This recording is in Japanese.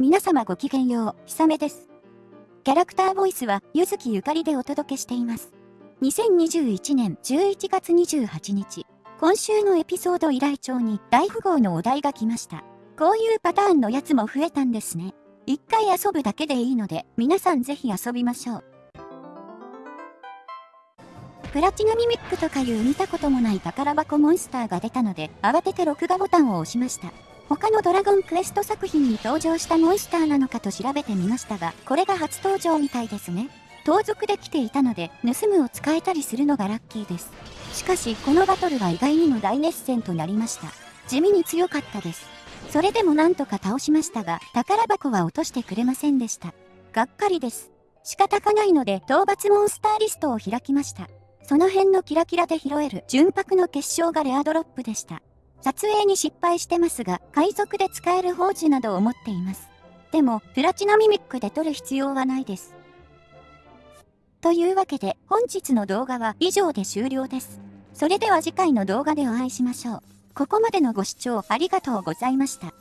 皆様ごきげんよう、ひさめです。キャラクターボイスは、ゆずきゆかりでお届けしています。2021年11月28日、今週のエピソード依頼帳に大富豪のお題が来ました。こういうパターンのやつも増えたんですね。一回遊ぶだけでいいので、皆さんぜひ遊びましょう。プラチナミミックとかいう見たこともない宝箱モンスターが出たので、慌てて録画ボタンを押しました。他のドラゴンクエスト作品に登場したモンスターなのかと調べてみましたが、これが初登場みたいですね。盗賊で来ていたので、盗むを使えたりするのがラッキーです。しかし、このバトルは意外にも大熱戦となりました。地味に強かったです。それでもなんとか倒しましたが、宝箱は落としてくれませんでした。がっかりです。仕方がないので、討伐モンスターリストを開きました。その辺のキラキラで拾える純白の結晶がレアドロップでした。撮影に失敗してますが、海賊で使える宝珠などを持っています。でも、プラチナミミックで撮る必要はないです。というわけで、本日の動画は以上で終了です。それでは次回の動画でお会いしましょう。ここまでのご視聴ありがとうございました。